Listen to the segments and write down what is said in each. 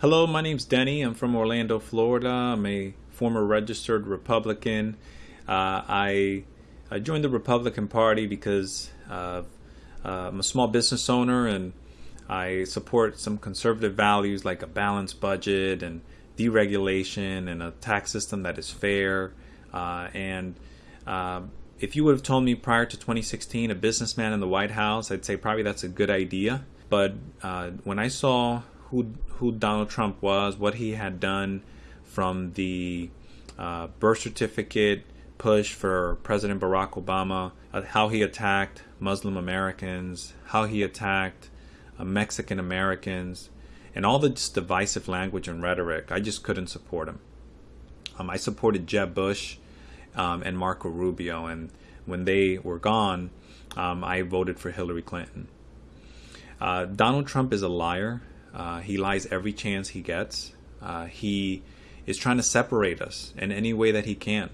Hello, my name's Denny. I'm from Orlando, Florida. I'm a former registered Republican. Uh, I, I, joined the Republican Party because uh, I'm a small business owner and I support some conservative values like a balanced budget and deregulation and a tax system that is fair. Uh, and uh, if you would have told me prior to 2016 a businessman in the White House, I'd say probably that's a good idea. But uh, when I saw who who Donald Trump was, what he had done from the uh, birth certificate push for President Barack Obama, uh, how he attacked Muslim Americans, how he attacked uh, Mexican Americans, and all this divisive language and rhetoric. I just couldn't support him. Um, I supported Jeb Bush um, and Marco Rubio, and when they were gone, um, I voted for Hillary Clinton. Uh, Donald Trump is a liar. Uh, he lies every chance he gets. Uh, he is trying to separate us in any way that he can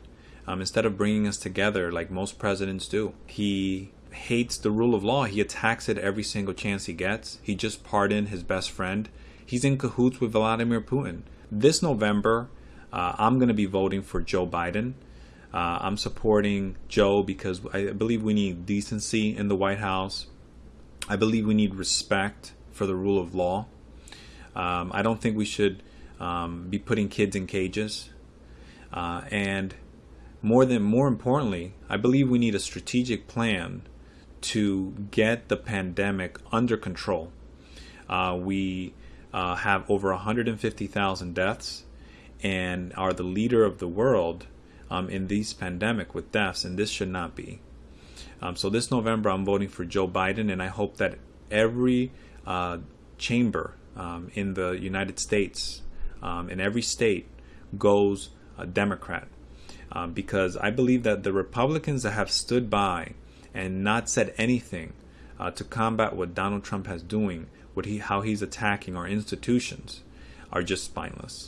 um, instead of bringing us together like most presidents do. He hates the rule of law. He attacks it every single chance he gets. He just pardoned his best friend. He's in cahoots with Vladimir Putin. This November, uh, I'm going to be voting for Joe Biden. Uh, I'm supporting Joe because I believe we need decency in the White House. I believe we need respect for the rule of law. Um, I don't think we should um, be putting kids in cages. Uh, and more than more importantly, I believe we need a strategic plan to get the pandemic under control. Uh, we uh, have over 150,000 deaths and are the leader of the world um, in this pandemic with deaths, and this should not be. Um, so this November, I'm voting for Joe Biden, and I hope that every uh, chamber um, in the United States, um, in every state, goes a Democrat. Um, because I believe that the Republicans that have stood by and not said anything uh, to combat what Donald Trump has doing, what he, how he's attacking our institutions, are just spineless.